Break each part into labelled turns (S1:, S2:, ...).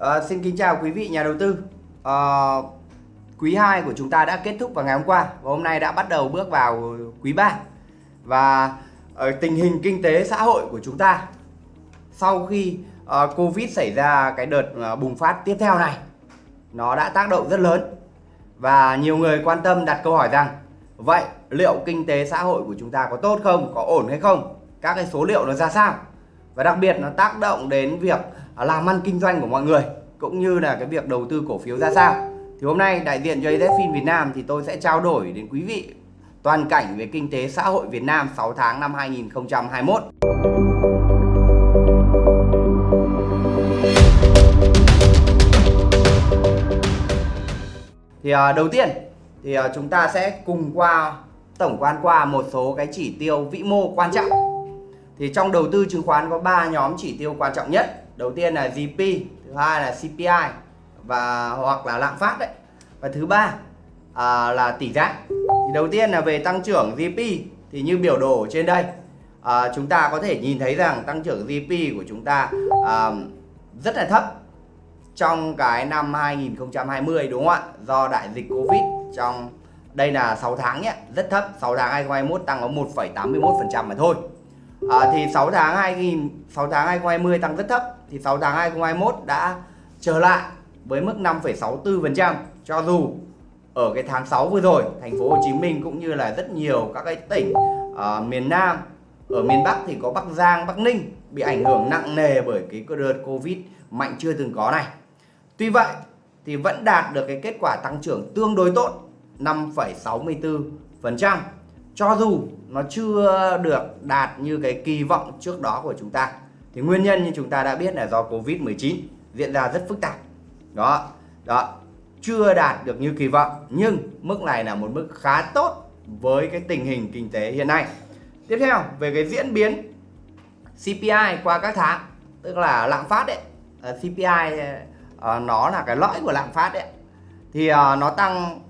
S1: À, xin kính chào quý vị nhà đầu tư. À, quý 2 của chúng ta đã kết thúc vào ngày hôm qua và hôm nay đã bắt đầu bước vào quý 3. Và ở tình hình kinh tế xã hội của chúng ta sau khi uh, Covid xảy ra cái đợt uh, bùng phát tiếp theo này nó đã tác động rất lớn và nhiều người quan tâm đặt câu hỏi rằng vậy liệu kinh tế xã hội của chúng ta có tốt không, có ổn hay không? Các cái số liệu nó ra sao? Và đặc biệt nó tác động đến việc làm ăn kinh doanh của mọi người, cũng như là cái việc đầu tư cổ phiếu ra sao. Thì hôm nay đại diện cho AZFIN Việt Nam thì tôi sẽ trao đổi đến quý vị toàn cảnh về kinh tế xã hội Việt Nam 6 tháng năm 2021 thì à, đầu tiên thì à, chúng ta sẽ cùng qua, tổng quan qua một số cái chỉ tiêu vĩ mô quan trọng. Thì trong đầu tư chứng khoán có 3 nhóm chỉ tiêu quan trọng nhất đầu tiên là GP thứ hai là CPI và hoặc là lạm phát đấy. Và thứ ba à, là tỷ giá. Thì đầu tiên là về tăng trưởng GP thì như biểu đồ trên đây à, chúng ta có thể nhìn thấy rằng tăng trưởng GP của chúng ta à, rất là thấp trong cái năm 2020 đúng không ạ? Do đại dịch Covid trong đây là 6 tháng nhé rất thấp. 6 tháng 2021 tăng có 1,81% mà thôi à, thì 6 tháng 2000 6 tháng 2020 tăng rất thấp. Thì 6 tháng 2021 đã trở lại với mức 5,64% cho dù ở cái tháng 6 vừa rồi thành phố Hồ Chí Minh cũng như là rất nhiều các cái tỉnh à, miền Nam ở miền Bắc thì có Bắc Giang, Bắc Ninh bị ảnh hưởng nặng nề bởi cái đợt Covid mạnh chưa từng có này. Tuy vậy thì vẫn đạt được cái kết quả tăng trưởng tương đối tốt 5,64% cho dù nó chưa được đạt như cái kỳ vọng trước đó của chúng ta thì nguyên nhân như chúng ta đã biết là do Covid-19 diễn ra rất phức tạp. Đó đó chưa đạt được như kỳ vọng nhưng mức này là một mức khá tốt với cái tình hình kinh tế hiện nay. Tiếp theo về cái diễn biến CPI qua các tháng tức là lạm phát đấy. Ờ, uh, CPI uh, ờ, nó là cái lõi của lạm phát đấy. Thì uh, nó tăng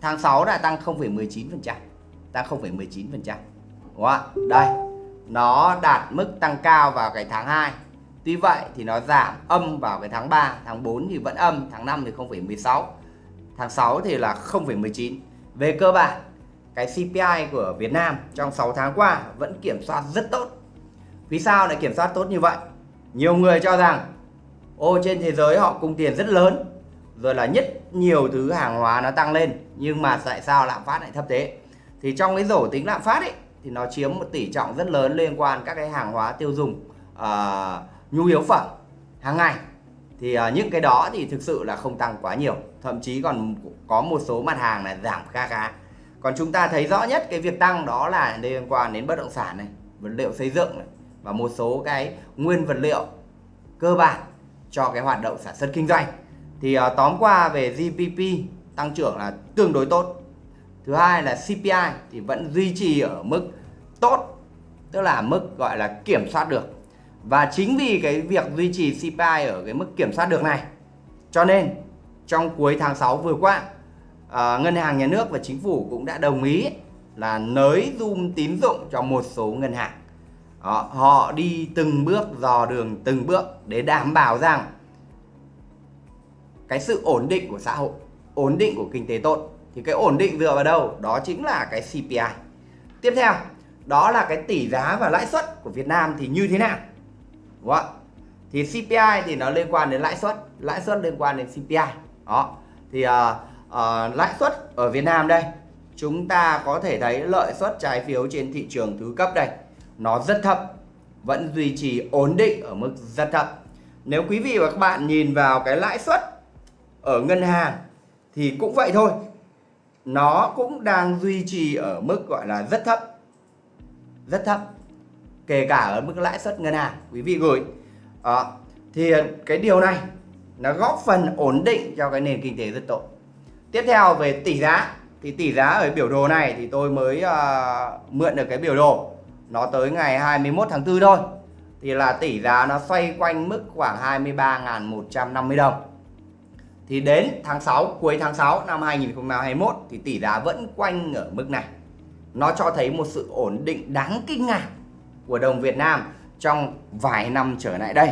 S1: tháng 6 là tăng 0,19% tăng 0,19% đúng không ạ đây nó đạt mức tăng cao vào cái tháng 2 Tuy vậy thì nó giảm âm vào cái tháng 3, tháng 4 thì vẫn âm, tháng 5 thì 0,16, tháng 6 thì là 0,19. Về cơ bản, cái CPI của Việt Nam trong 6 tháng qua vẫn kiểm soát rất tốt. Vì sao lại kiểm soát tốt như vậy? Nhiều người cho rằng ô trên thế giới họ cung tiền rất lớn rồi là nhất nhiều thứ hàng hóa nó tăng lên nhưng mà tại sao lạm phát lại thấp thế? Thì trong cái rổ tính lạm phát ấy thì nó chiếm một tỷ trọng rất lớn liên quan các cái hàng hóa tiêu dùng uh, nhu yếu phẩm hàng ngày. Thì uh, những cái đó thì thực sự là không tăng quá nhiều thậm chí còn có một số mặt hàng là giảm kha khá. Còn chúng ta thấy rõ nhất cái việc tăng đó là liên quan đến bất động sản này vật liệu xây dựng này và một số cái nguyên vật liệu cơ bản cho cái hoạt động sản xuất kinh doanh. Thì uh, tóm qua về GDP tăng trưởng là tương đối tốt thứ hai là CPI thì vẫn duy trì ở mức tốt tức là mức gọi là kiểm soát được. Và chính vì cái việc duy trì CPI ở cái mức kiểm soát được này cho nên trong cuối tháng 6 vừa qua à, Ngân hàng Nhà nước và Chính phủ cũng đã đồng ý là nới zoom tín dụng cho một số ngân hàng. Đó, họ đi từng bước dò đường từng bước để đảm bảo rằng cái sự ổn định của xã hội ổn định của kinh tế tốt thì cái ổn định dựa vào đâu? Đó chính là cái CPI tiếp theo đó là cái tỷ giá và lãi suất của Việt Nam thì như thế nào? Đúng không thì CPI thì nó liên quan đến lãi suất lãi suất liên quan đến CPI đó. Thì uh, uh, lãi suất ở Việt Nam đây chúng ta có thể thấy lợi suất trái phiếu trên thị trường thứ cấp đây nó rất thấp vẫn duy trì ổn định ở mức rất thấp. Nếu quý vị và các bạn nhìn vào cái lãi suất ở ngân hàng thì cũng vậy thôi nó cũng đang duy trì ở mức gọi là rất thấp. Rất thấp. Kể cả ở mức lãi suất ngân hàng quý vị gửi. À, thì cái điều này nó góp phần ổn định cho cái nền kinh tế rất tốt tiếp theo về tỷ giá thì tỷ giá ở biểu đồ này thì tôi mới uh, mượn được cái biểu đồ. Nó tới ngày 21 tháng 4 thôi. Thì là tỷ giá nó xoay quanh mức khoảng 23.150 đồng thì đến tháng 6 cuối tháng 6 năm 2021 thì tỷ giá vẫn quanh ở mức này nó cho thấy một sự ổn định đáng kinh ngạc của đồng Việt Nam trong vài năm trở lại đây.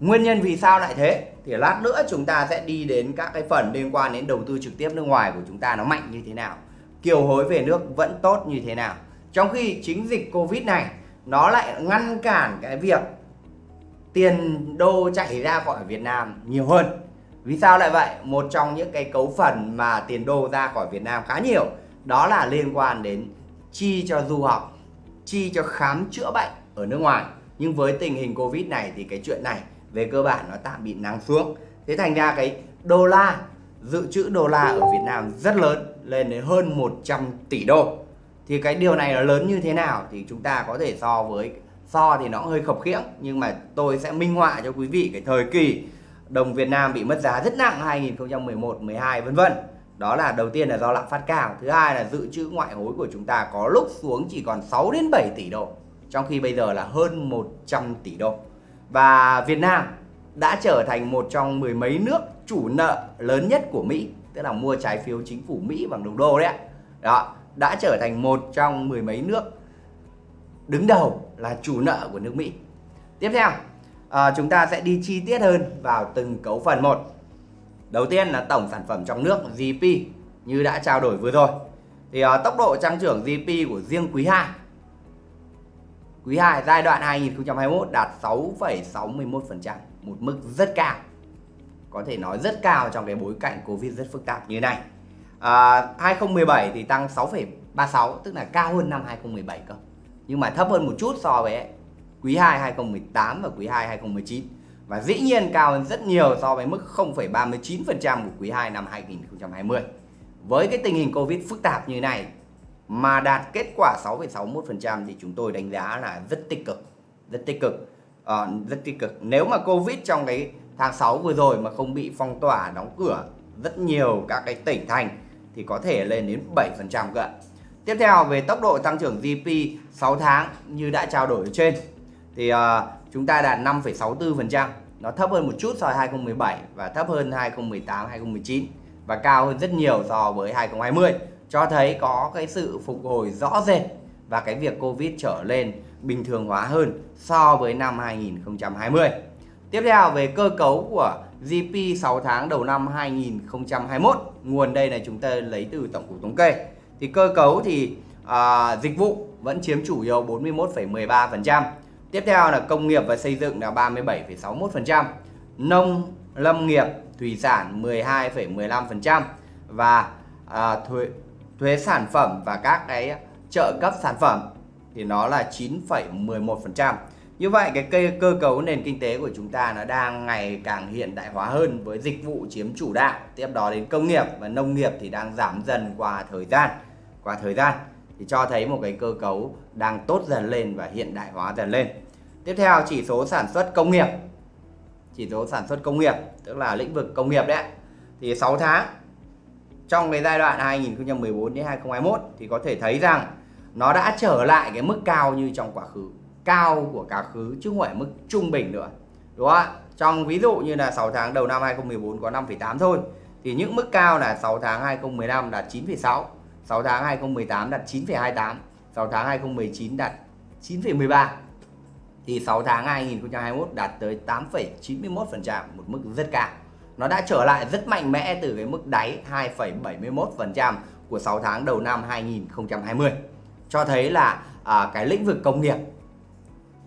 S1: Nguyên nhân vì sao lại thế? thì lát nữa chúng ta sẽ đi đến các cái phần liên quan đến đầu tư trực tiếp nước ngoài của chúng ta nó mạnh như thế nào, kiều hối về nước vẫn tốt như thế nào trong khi chính dịch covid này, nó lại ngăn cản cái việc tiền đô chạy ra khỏi Việt Nam nhiều hơn vì sao lại vậy? Một trong những cái cấu phần mà tiền đô ra khỏi Việt Nam khá nhiều, đó là liên quan đến chi cho du học, chi cho khám chữa bệnh ở nước ngoài. Nhưng với tình hình Covid này thì cái chuyện này về cơ bản nó tạm bị nắng xuống. Thế thành ra cái đô la, dự trữ đô la ở Việt Nam rất lớn, lên đến hơn 100 tỷ đô. Thì cái điều này nó lớn như thế nào thì chúng ta có thể so với, so thì nó hơi khập khiễng, nhưng mà tôi sẽ minh họa cho quý vị cái thời kỳ đồng Việt Nam bị mất giá rất nặng 2011 12 vân vân. Đó là đầu tiên là do lạm phát cao. Thứ hai là dự trữ ngoại hối của chúng ta có lúc xuống chỉ còn 6 đến 7 tỷ đô, trong khi bây giờ là hơn 100 tỷ đô. Và Việt Nam đã trở thành một trong mười mấy nước chủ nợ lớn nhất của Mỹ, tức là mua trái phiếu chính phủ Mỹ bằng đồng đô đấy đó, đã trở thành một trong mười mấy nước đứng đầu là chủ nợ của nước Mỹ. Tiếp theo à, chúng ta sẽ đi chi tiết hơn vào từng cấu phần một. Đầu tiên là tổng sản phẩm trong nước GDP như đã trao đổi vừa rồi. Thì à, tốc độ tăng trưởng GDP của riêng quý 2 quý 2 giai đoạn 2021 đạt 6,61% một mức rất cao. Có thể nói rất cao trong cái bối cảnh Covid rất phức tạp như này. Ờ, à, 2017 thì tăng 6,36 tức là cao hơn năm 2017 cơ. Nhưng mà thấp hơn một chút so với quý 2 2018 và quý 2 2019 và dĩ nhiên cao hơn rất nhiều so với mức 0,39% của quý 2 năm 2020 với cái tình hình Covid phức tạp như này mà đạt kết quả 6,61% thì chúng tôi đánh giá là rất tích cực rất tích cực. À, rất tích cực. Nếu mà Covid trong cái tháng 6 vừa rồi mà không bị phong tỏa đóng cửa rất nhiều các cái tỉnh thành thì có thể lên đến 7% cơ ạ. Tiếp theo về tốc độ tăng trưởng GDP 6 tháng như đã trao đổi ở trên thì uh, chúng ta đạt 5,64%, nó thấp hơn một chút so với 2017 và thấp hơn 2018 2019 và cao hơn rất nhiều so với 2020 cho thấy có cái sự phục hồi rõ rệt và cái việc Covid trở lên bình thường hóa hơn so với năm 2020. Tiếp theo về cơ cấu của GDP 6 tháng đầu năm 2021, nguồn đây là chúng ta lấy từ tổng cục thống kê. Thì cơ cấu thì à, dịch vụ vẫn chiếm chủ yếu 41,13%. Tiếp theo là công nghiệp và xây dựng là 37,61%, nông lâm nghiệp thủy sản 12,15% và à, thuế thuế sản phẩm và các cái trợ cấp sản phẩm thì nó là 9,11%. Như vậy cái cây cơ cấu nền kinh tế của chúng ta nó đang ngày càng hiện đại hóa hơn với dịch vụ chiếm chủ đạo, tiếp đó đến công nghiệp và nông nghiệp thì đang giảm dần qua thời gian. Qua thời gian thì cho thấy một cái cơ cấu đang tốt dần lên và hiện đại hóa dần lên. Tiếp theo chỉ số sản xuất công nghiệp. Chỉ số sản xuất công nghiệp tức là lĩnh vực công nghiệp đấy. Thì 6 tháng trong cái giai đoạn 2014 đến 2021 thì có thể thấy rằng nó đã trở lại cái mức cao như trong quá khứ cao của quá khứ chứ không phải mức trung bình nữa đúng không ạ trong ví dụ như là 6 tháng đầu năm 2014 có 5,8 thôi thì những mức cao là 6 tháng 2015 đạt 9,6 6 tháng 2018 đạt 9,28 6 tháng 2019 đạt 9,13 thì 6 tháng 2021 đạt tới 8,91% một mức rất cao. Nó đã trở lại rất mạnh mẽ từ cái mức đáy 2,71% của 6 tháng đầu năm 2020 cho thấy là à, cái lĩnh vực công nghiệp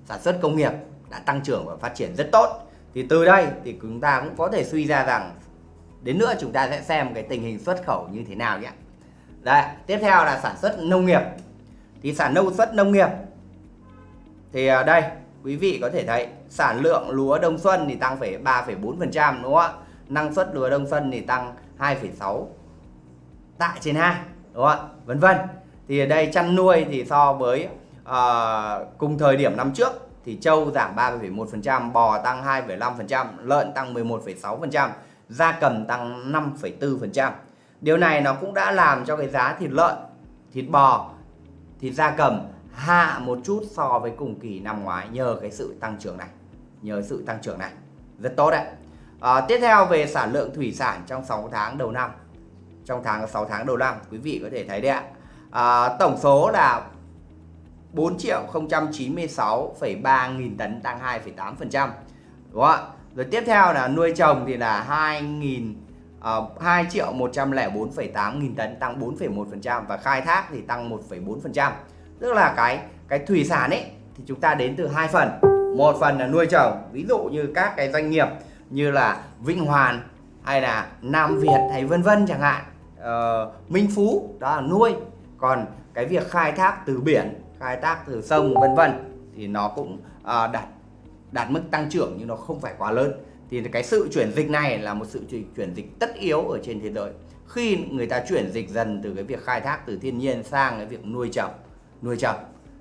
S1: sản xuất công nghiệp đã tăng trưởng và phát triển rất tốt. Thì từ đây thì chúng ta cũng có thể suy ra rằng đến nữa chúng ta sẽ xem cái tình hình xuất khẩu như thế nào nhé. Đây tiếp theo là sản xuất nông nghiệp. Thì sản nông xuất nông nghiệp thì à, đây quý vị có thể thấy sản lượng lúa đông xuân thì tăng phải 3,4% đúng không ạ? Năng suất lúa đông xuân thì tăng 2,6 tạ trên ha đúng không ạ? Vân vân. Thì ở đây chăn nuôi thì so với uh, cùng thời điểm năm trước thì trâu giảm 3,1%, bò tăng 2,5%, lợn tăng 11,6%, gia cầm tăng 5,4%. Điều này nó cũng đã làm cho cái giá thịt lợn, thịt bò, thịt gia cầm hạ một chút so với cùng kỳ năm ngoái nhờ cái sự tăng trưởng này. Nhờ sự tăng trưởng này. Rất tốt đấy. À, tiếp theo về sản lượng thủy sản trong 6 tháng đầu năm. Trong tháng 6 tháng đầu năm quý vị có thể thấy đấy ạ. À, tổng số là 4 triệu 096,3 nghìn tấn tăng 2,8%. Đúng không ạ? rồi tiếp theo là nuôi trồng thì là 2 nghìn à, uh, 2 triệu 104,8 nghìn tấn tăng 4,1% và khai thác thì tăng 1,4% tức là cái cái thủy sản ấy thì chúng ta đến từ hai phần. Một phần là nuôi trồng ví dụ như các cái doanh nghiệp như là Vĩnh Hoàn hay là Nam Việt hay vân vân chẳng hạn ờ, Minh Phú đó là nuôi. Còn cái việc khai thác từ biển khai thác từ sông vân vân thì nó cũng uh, đạt đạt mức tăng trưởng nhưng nó không phải quá lớn. Thì cái sự chuyển dịch này là một sự chuyển dịch tất yếu ở trên thế giới. Khi người ta chuyển dịch dần từ cái việc khai thác từ thiên nhiên sang cái việc nuôi trồng nuôi trồng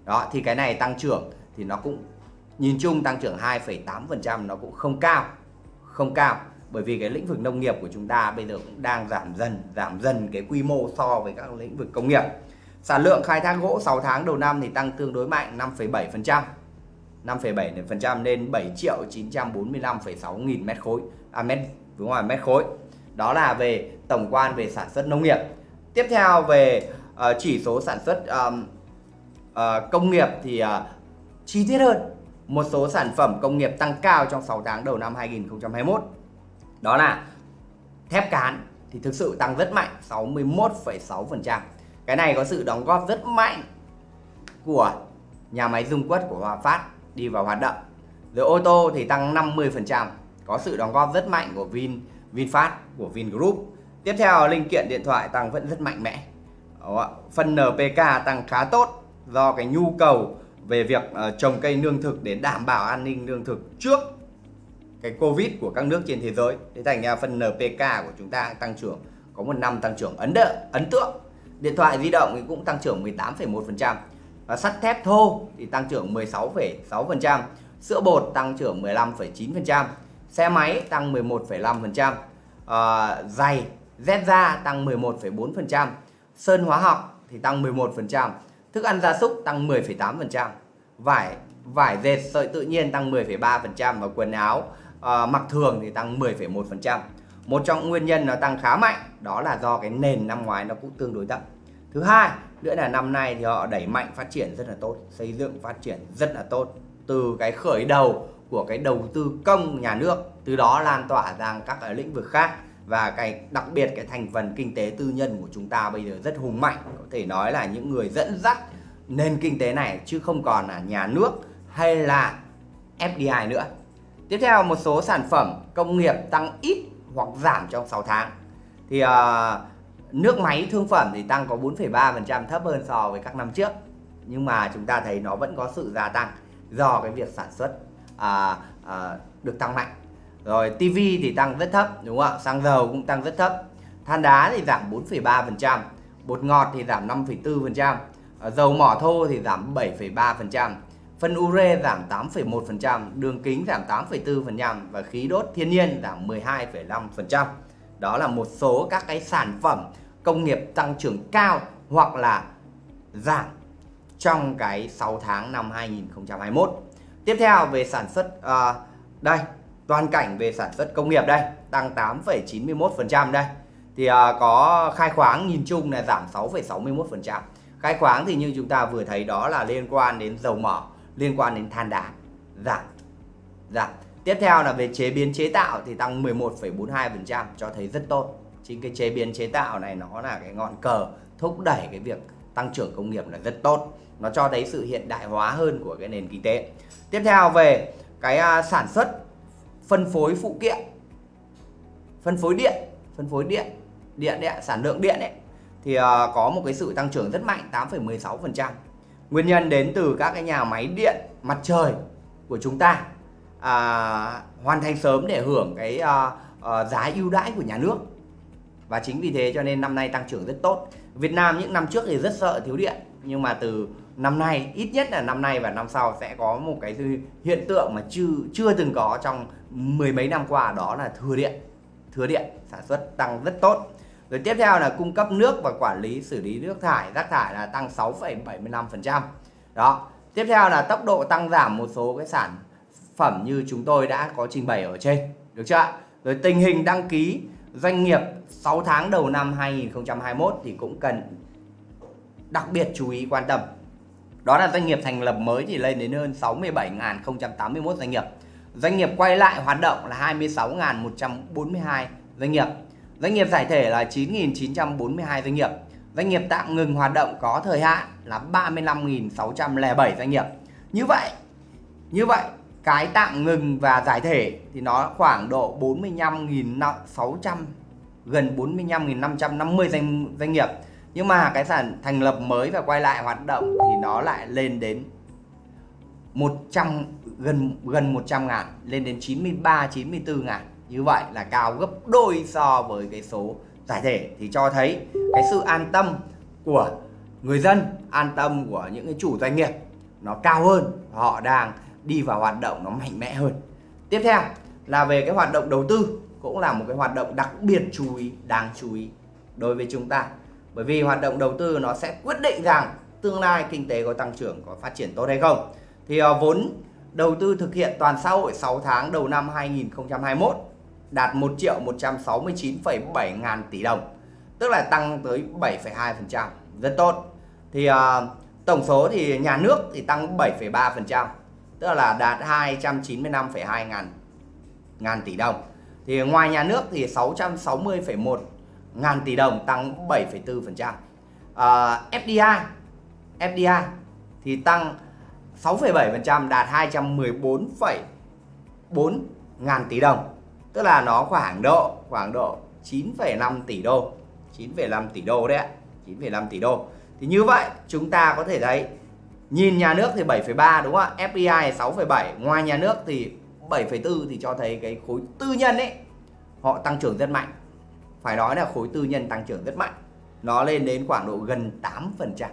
S1: đó thì cái này tăng trưởng thì nó cũng nhìn chung tăng trưởng 2,8% nó cũng không cao không cao. Bởi vì cái lĩnh vực nông nghiệp của chúng ta bây giờ cũng đang giảm dần giảm dần cái quy mô so với các lĩnh vực công nghiệp. Sản lượng khai thác gỗ 6 tháng đầu năm thì tăng tương đối mạnh 5,7% 5,7% lên 7 triệu 945,6 nghìn mét khối. À mét đúng rồi mét khối. Đó là về tổng quan về sản xuất nông nghiệp. Tiếp theo về uh, chỉ số sản xuất um, uh, công nghiệp thì uh, chi tiết hơn. Một số sản phẩm công nghiệp tăng cao trong 6 tháng đầu năm 2021 đó là thép cán thì thực sự tăng rất mạnh 61,6% cái này có sự đóng góp rất mạnh của nhà máy dung quất của Hòa Phát đi vào hoạt động. Rồi ô tô thì tăng 50% có sự đóng góp rất mạnh của Vin VinFast của Vingroup tiếp theo linh kiện điện thoại tăng vẫn rất mạnh mẽ. Phần NPK tăng khá tốt do cái nhu cầu về việc uh, trồng cây lương thực để đảm bảo an ninh lương thực trước cái Covid của các nước trên thế giới. Thế thành ra phần NPK của chúng ta tăng trưởng có một năm tăng trưởng ấn đợi, ấn tượng. Điện thoại di động thì cũng tăng trưởng 18,1%. Và sắt thép thô thì tăng trưởng 16,6%, sữa bột tăng trưởng 15,9%, xe máy tăng 11,5%, à, ờ, giày, dép da tăng 11,4%, sơn hóa học thì tăng 11%, thức ăn gia súc tăng 10,8%, vải vải dệt sợi tự nhiên tăng 10,3% và quần áo à, mặc thường thì tăng 10,1%. Một trong nguyên nhân nó tăng khá mạnh đó là do cái nền năm ngoái nó cũng tương đối thấp. Thứ hai nữa là năm nay thì họ đẩy mạnh phát triển rất là tốt, xây dựng phát triển rất là tốt từ cái khởi đầu của cái đầu tư công nhà nước, từ đó lan tỏa sang các cái lĩnh vực khác và cái đặc biệt cái thành phần kinh tế tư nhân của chúng ta bây giờ rất hùng mạnh, có thể nói là những người dẫn dắt nền kinh tế này chứ không còn là nhà nước hay là FDI nữa. Tiếp theo một số sản phẩm công nghiệp tăng ít hoặc giảm trong 6 tháng. Thì uh, nước máy thương phẩm thì tăng có 4,3% thấp hơn so với các năm trước. Nhưng mà chúng ta thấy nó vẫn có sự gia tăng do cái việc sản xuất uh, uh, được tăng mạnh. Rồi TV thì tăng rất thấp đúng không ạ? Xăng dầu cũng tăng rất thấp. Than đá thì giảm 4,3%, bột ngọt thì giảm 5,4%, à, dầu mỏ thô thì giảm 7,3%, Phân ure giảm 8,1%, đường kính giảm 8,4% và khí đốt thiên nhiên giảm 12,5%. Đó là một số các cái sản phẩm công nghiệp tăng trưởng cao hoặc là giảm trong cái 6 tháng năm 2021. Tiếp theo về sản xuất uh, đây, toàn cảnh về sản xuất công nghiệp đây, tăng 8,91% đây. Thì à, có khai khoáng nhìn chung là giảm 6,61%. Khai khoáng thì như chúng ta vừa thấy đó là liên quan đến dầu mỏ liên quan đến than đá giảm giảm tiếp theo là về chế biến chế tạo thì tăng 11,42% cho thấy rất tốt chính cái chế biến chế tạo này nó là cái ngọn cờ thúc đẩy cái việc tăng trưởng công nghiệp là rất tốt nó cho thấy sự hiện đại hóa hơn của cái nền kinh tế tiếp theo về cái à, sản xuất phân phối phụ kiện phân phối điện phân phối điện điện đấy, sản lượng điện ấy thì uh, có một cái sự tăng trưởng rất mạnh 8,16% Nguyên nhân đến từ các cái nhà máy điện mặt trời của chúng ta à, hoàn thành sớm để hưởng cái à, à, giá ưu đãi của nhà nước. Và chính vì thế cho nên năm nay tăng trưởng rất tốt. Việt Nam những năm trước thì rất sợ thiếu điện nhưng mà từ năm nay ít nhất là năm nay và năm sau sẽ có một cái hiện tượng mà chưa chưa từng có trong mười mấy năm qua đó là thừa điện thừa điện sản xuất tăng rất tốt rồi tiếp theo là cung cấp nước và quản lý xử lý nước thải, rác thải là tăng 6,75%. Đó. Tiếp theo là tốc độ tăng giảm một số cái sản phẩm như chúng tôi đã có trình bày ở trên. Được chưa Rồi tình hình đăng ký doanh nghiệp 6 tháng đầu năm 2021 thì cũng cần đặc biệt chú ý quan tâm. Đó là doanh nghiệp thành lập mới thì lên đến hơn 67.081 doanh nghiệp. doanh nghiệp quay lại hoạt động là 26.142 doanh nghiệp. Doanh nghiệp giải thể là 9.942 doanh nghiệp. Doanh nghiệp tạm ngừng hoạt động có thời hạn là 35.607 doanh nghiệp. Như vậy như vậy, cái tạm ngừng và giải thể thì nó khoảng độ 45.600 gần 45.550 doanh doanh nghiệp nhưng mà cái sản thành lập mới và quay lại hoạt động thì nó lại lên đến 100 gần gần 100 ngàn, lên đến 93 94 ngàn. Như vậy là cao gấp đôi so với cái số giải thể. Thì cho thấy cái sự an tâm của người dân, an tâm của những cái chủ doanh nghiệp nó cao hơn, họ đang đi vào hoạt động nó mạnh mẽ hơn. Tiếp theo là về cái hoạt động đầu tư, cũng là một cái hoạt động đặc biệt chú ý, đáng chú ý đối với chúng ta bởi vì hoạt động đầu tư nó sẽ quyết định rằng tương lai kinh tế có tăng trưởng có phát triển tốt hay không. Thì uh, vốn đầu tư thực hiện toàn xã hội 6 tháng đầu năm 2021 đạt 1 triệu 169,7 ngàn tỷ đồng tức là tăng tới 7,2% rất tốt. Thì uh, tổng số thì nhà nước thì tăng 7,3% tức là đạt 295,2 ngàn ngàn tỷ đồng. Thì ngoài nhà nước thì 660,1 ngàn tỷ đồng tăng 7,4% À, FDI FDI thì tăng 6,7% đạt 214,4 ngàn tỷ đồng. Tức là nó khoảng độ khoảng độ 9,5 tỷ đô 9,5 tỷ đô đấy ạ 9,5 tỷ đô. Thì như vậy chúng ta có thể thấy nhìn nhà nước thì 7,3 đúng không ạ? FDI 6,7 ngoài nhà nước thì 7,4 thì cho thấy cái khối tư nhân ấy họ tăng trưởng rất mạnh phải nói là khối tư nhân tăng trưởng rất mạnh. Nó lên đến khoảng độ gần 8%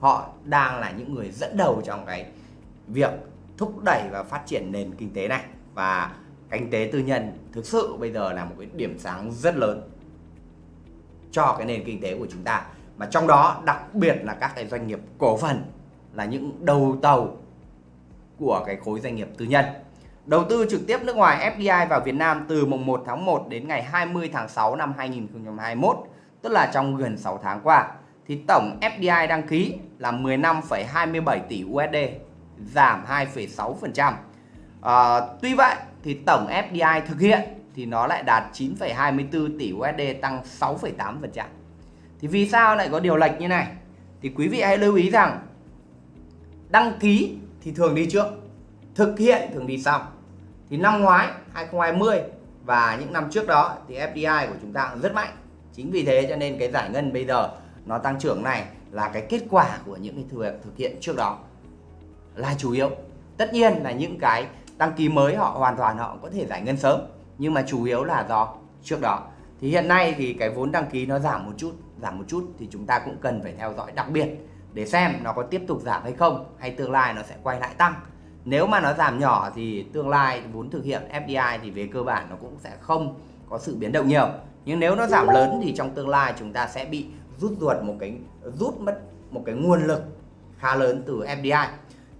S1: họ đang là những người dẫn đầu trong cái việc thúc đẩy và phát triển nền kinh tế này. Và kinh tế tư nhân thực sự bây giờ là một cái điểm sáng rất lớn cho cái nền kinh tế của chúng ta. Mà trong đó đặc biệt là các cái doanh nghiệp cổ phần là những đầu tàu của cái khối doanh nghiệp tư nhân đầu tư trực tiếp nước ngoài FDI vào Việt Nam từ mùng 1 tháng 1 đến ngày 20 tháng 6 năm 2021 tức là trong gần 6 tháng qua thì tổng FDI đăng ký là 15,27 tỷ USD giảm 2,6%. À, ờ, tuy vậy thì tổng FDI thực hiện thì nó lại đạt 9,24 tỷ USD tăng 6,8%. Thì vì sao lại có điều lệch như này? Thì quý vị hãy lưu ý rằng đăng ký thì thường đi trước, thực hiện thường đi sau. Thì năm ngoái 2020 và những năm trước đó thì FDI của chúng ta cũng rất mạnh. Chính vì thế cho nên cái giải ngân bây giờ nó tăng trưởng này là cái kết quả của những cái việc thực hiện trước đó là chủ yếu tất nhiên là những cái đăng ký mới họ hoàn toàn họ có thể giải ngân sớm, nhưng mà chủ yếu là do trước đó thì hiện nay thì cái vốn đăng ký nó giảm một chút, giảm một chút thì chúng ta cũng cần phải theo dõi đặc biệt để xem nó có tiếp tục giảm hay không, hay tương lai nó sẽ quay lại tăng nếu mà nó giảm nhỏ thì tương lai vốn thực hiện FDI thì về cơ bản nó cũng sẽ không có sự biến động nhiều. Nhưng nếu nó giảm lớn thì trong tương lai chúng ta sẽ bị rút ruột một cái rút mất một cái nguồn lực khá lớn từ FDI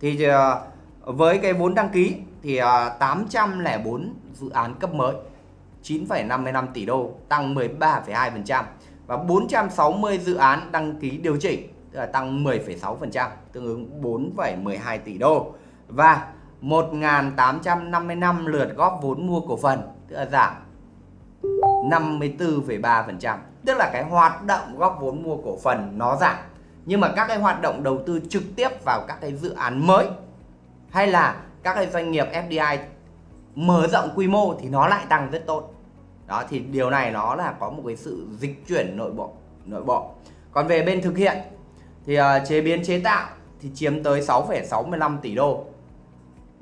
S1: thì ờ, với cái vốn đăng ký thì ờ, 804 dự án cấp mới 9,55 tỷ đô tăng 13,2% và 460 dự án đăng ký điều chỉnh tức là tăng 10,6% tương ứng 4,12 tỷ đô và 1.855 lượt góp vốn mua cổ phần tức là giảm 54,3% tức là cái hoạt động góp vốn mua cổ phần nó giảm. Nhưng mà các cái hoạt động đầu tư trực tiếp vào các cái dự án mới hay là các cái doanh nghiệp FDI mở rộng quy mô thì nó lại tăng rất tốt. Đó thì điều này nó là có một cái sự dịch chuyển nội bộ nội bộ. Còn về bên thực hiện thì uh, chế biến chế tạo thì chiếm tới 6,65 tỷ đô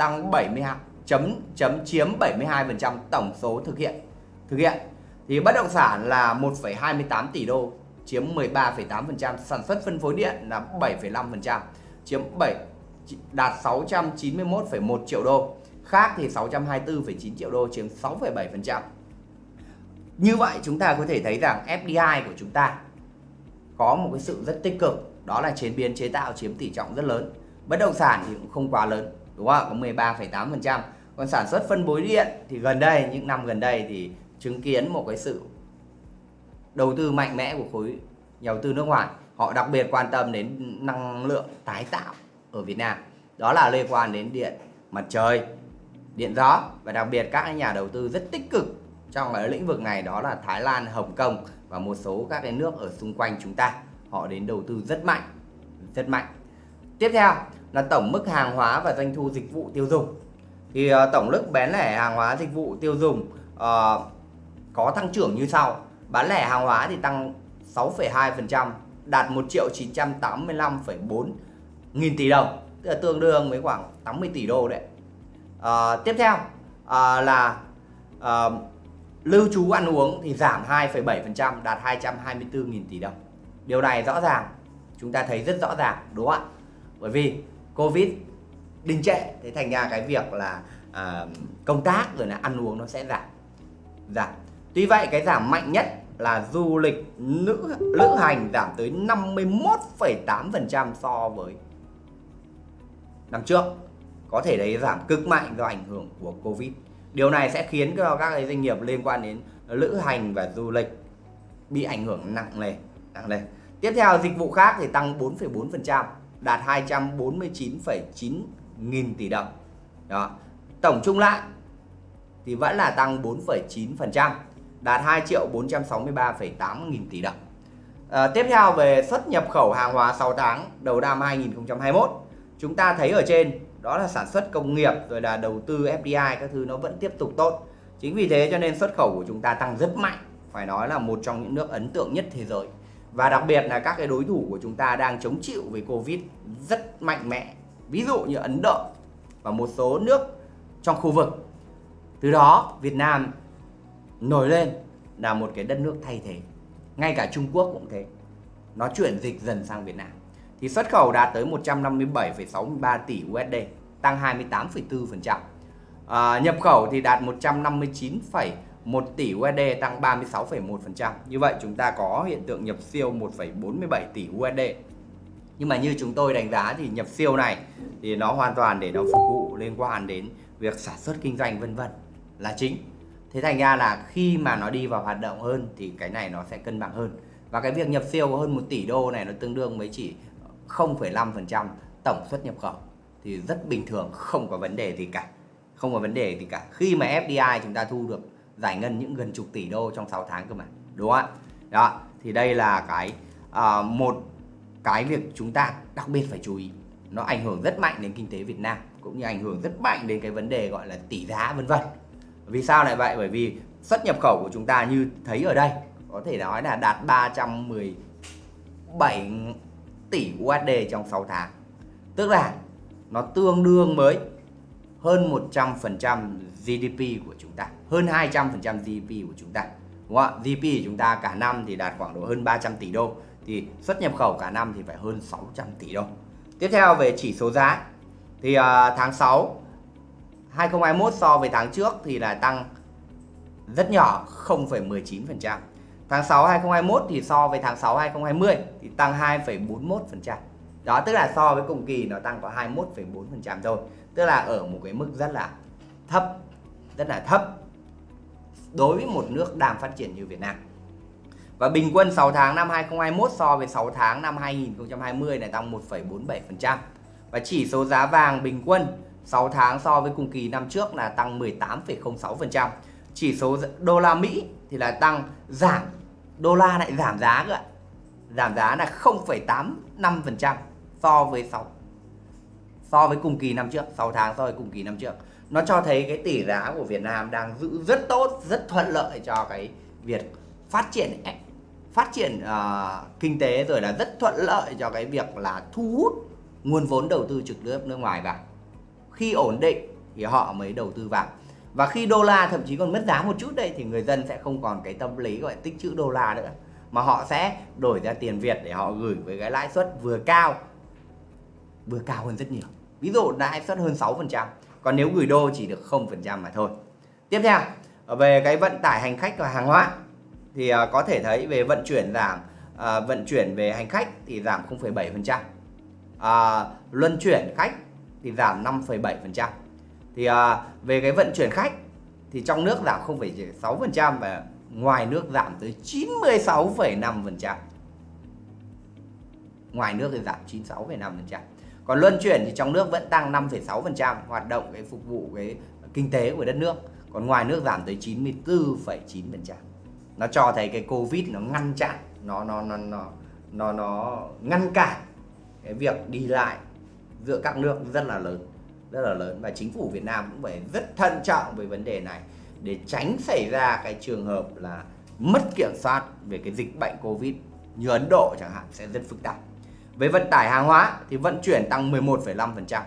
S1: tăng 72 chấm chấm chiếm 72% tổng số thực hiện thực hiện thì bất động sản là 1,28 tỷ đô chiếm 13,8%, sản xuất phân phối điện là 7,5%, chiếm 7 đạt 691,1 triệu đô. Khác thì 624,9 triệu đô chiếm 6,7%. Như vậy chúng ta có thể thấy rằng FDI của chúng ta có một cái sự rất tích cực, đó là chế biến chế tạo chiếm tỷ trọng rất lớn. Bất động sản thì cũng không quá lớn, đúng không ạ? Có 13,8%. Còn sản xuất phân phối điện thì gần đây, những năm gần đây thì chứng kiến một cái sự đầu tư mạnh mẽ của khối nhà đầu tư nước ngoài họ đặc biệt quan tâm đến năng lượng tái tạo ở Việt Nam đó là liên quan đến điện mặt trời điện gió và đặc biệt các nhà đầu tư rất tích cực trong cái lĩnh vực này đó là Thái Lan, Hồng Kông và một số các cái nước ở xung quanh chúng ta họ đến đầu tư rất mạnh rất mạnh tiếp theo là tổng mức hàng hóa và doanh thu dịch vụ tiêu dùng. Thì uh, tổng mức bán lẻ hàng hóa dịch vụ tiêu dùng uh, có tăng trưởng như sau. Bán lẻ hàng hóa thì tăng 6,2% đạt 1 triệu 985,4 nghìn tỷ đồng tức là tương đương với khoảng 80 tỷ đô đấy. Uh, tiếp theo uh, là uh, lưu trú ăn uống thì giảm 2,7% đạt 224 nghìn tỷ đồng. Điều này rõ ràng chúng ta thấy rất rõ ràng đúng không ạ? Bởi vì covid đình trệ. Thế thành ra cái việc là à, công tác rồi là ăn uống nó sẽ giảm giảm. Tuy vậy cái giảm mạnh nhất là du lịch nữ lữ hành giảm tới 51,8% so với năm trước. Có thể đấy giảm cực mạnh do ảnh hưởng của Covid. Điều này sẽ khiến cho các cái doanh nghiệp liên quan đến lữ hành và du lịch bị ảnh hưởng nặng nề nặng nề. Tiếp theo dịch vụ khác thì tăng 4,4% đạt 249,9 nghìn tỷ đồng. Đó. Tổng chung lại thì vẫn là tăng 4,9% đạt 2 triệu 463,8 nghìn tỷ đồng. À, tiếp theo về xuất nhập khẩu hàng hóa 6 tháng đầu năm 2021 chúng ta thấy ở trên đó là sản xuất công nghiệp rồi là đầu tư FDI các thứ nó vẫn tiếp tục tốt. Chính vì thế cho nên xuất khẩu của chúng ta tăng rất mạnh phải nói là một trong những nước ấn tượng nhất thế giới và đặc biệt là các cái đối thủ của chúng ta đang chống chịu với Covid rất mạnh mẽ. Ví dụ như Ấn Độ và một số nước trong khu vực. Từ đó Việt Nam nổi lên là một cái đất nước thay thế. Ngay cả Trung Quốc cũng thế. Nó chuyển dịch dần sang Việt Nam. Thì xuất khẩu đạt tới 157,63 tỷ USD tăng 28,4% à, nhập khẩu thì đạt 1 tỷ USD tăng 36,1% như vậy chúng ta có hiện tượng nhập siêu 1,47 tỷ USD nhưng mà như chúng tôi đánh giá thì nhập siêu này thì nó hoàn toàn để nó phục vụ liên quan đến việc sản xuất kinh doanh vân vân là chính. Thế thành ra là khi mà nó đi vào hoạt động hơn thì cái này nó sẽ cân bằng hơn. Và cái việc nhập siêu hơn 1 tỷ đô này nó tương đương với chỉ 0,5% tổng xuất nhập khẩu. Thì rất bình thường không có vấn đề gì cả. Không có vấn đề gì cả. Khi mà FDI chúng ta thu được giải ngân những gần chục tỷ đô trong 6 tháng cơ mà đúng không ạ? Đó thì đây là cái uh, một cái việc chúng ta đặc biệt phải chú ý. Nó ảnh hưởng rất mạnh đến kinh tế Việt Nam cũng như ảnh hưởng rất mạnh đến cái vấn đề gọi là tỷ giá vân vân. Vì sao lại vậy? Bởi vì xuất nhập khẩu của chúng ta như thấy ở đây có thể nói là đạt 317 tỷ USD trong 6 tháng. Tức là nó tương đương với hơn 100% GDP của chúng hơn 200% GDP của chúng ta. Đúng không ạ? GDP của chúng ta cả năm thì đạt khoảng độ hơn 300 tỷ đô. Thì xuất nhập khẩu cả năm thì phải hơn 600 tỷ đô. Tiếp theo về chỉ số giá. Thì uh, tháng 6 2021 so với tháng trước thì là tăng rất nhỏ 0,19% tháng 6 2021 thì so với tháng 6 2020 thì tăng 2,41% đó tức là so với cùng kỳ nó tăng có 21,4% thôi. Tức là ở một cái mức rất là thấp rất là thấp đối với một nước đang phát triển như Việt Nam. Và bình quân 6 tháng năm 2021 so với 6 tháng năm 2020 này tăng 1,47% và chỉ số giá vàng bình quân 6 tháng so với cùng kỳ năm trước là tăng 18,06% chỉ số đô la Mỹ thì là tăng giảm đô la lại giảm giá cơ ạ. Giảm giá là 0,85% so với 6 so với cùng kỳ năm trước 6 tháng so với cùng kỳ năm trước nó cho thấy cái tỷ giá của Việt Nam đang giữ rất tốt rất thuận lợi cho cái việc phát triển phát triển uh, kinh tế rồi là rất thuận lợi cho cái việc là thu hút nguồn vốn đầu tư trực tiếp nước ngoài vào. Khi ổn định thì họ mới đầu tư vào. Và khi đô la thậm chí còn mất giá một chút đây thì người dân sẽ không còn cái tâm lý gọi tích trữ đô la nữa mà họ sẽ đổi ra tiền Việt để họ gửi với cái lãi suất vừa cao vừa cao hơn rất nhiều. Ví dụ lãi suất hơn 6% còn nếu gửi đô chỉ được 0% mà thôi. Tiếp theo ờ, về cái vận tải hành khách và hàng hóa thì ờ, có thể thấy về vận chuyển giảm à, vận chuyển về hành khách thì giảm 0,7% à, luân chuyển khách thì giảm 5,7% thì à, về cái vận chuyển khách thì trong nước giảm 0,6% và ngoài nước giảm tới 96,5% ngoài nước thì giảm 96,5% còn luân chuyển thì trong nước vẫn tăng 5,6% hoạt động cái phục vụ cái kinh tế của đất nước. Còn ngoài nước giảm tới 94,9% nó cho thấy cái covid nó ngăn chặn nó nó nó nó nó nó ngăn cản cái việc đi lại giữa các nước rất là lớn rất là lớn. Và chính phủ Việt Nam cũng phải rất thận trọng về vấn đề này để tránh xảy ra cái trường hợp là mất kiểm soát về cái dịch bệnh Covid. Như Ấn Độ chẳng hạn sẽ rất phức tạp với vận tải hàng hóa thì vận chuyển tăng 11,5%,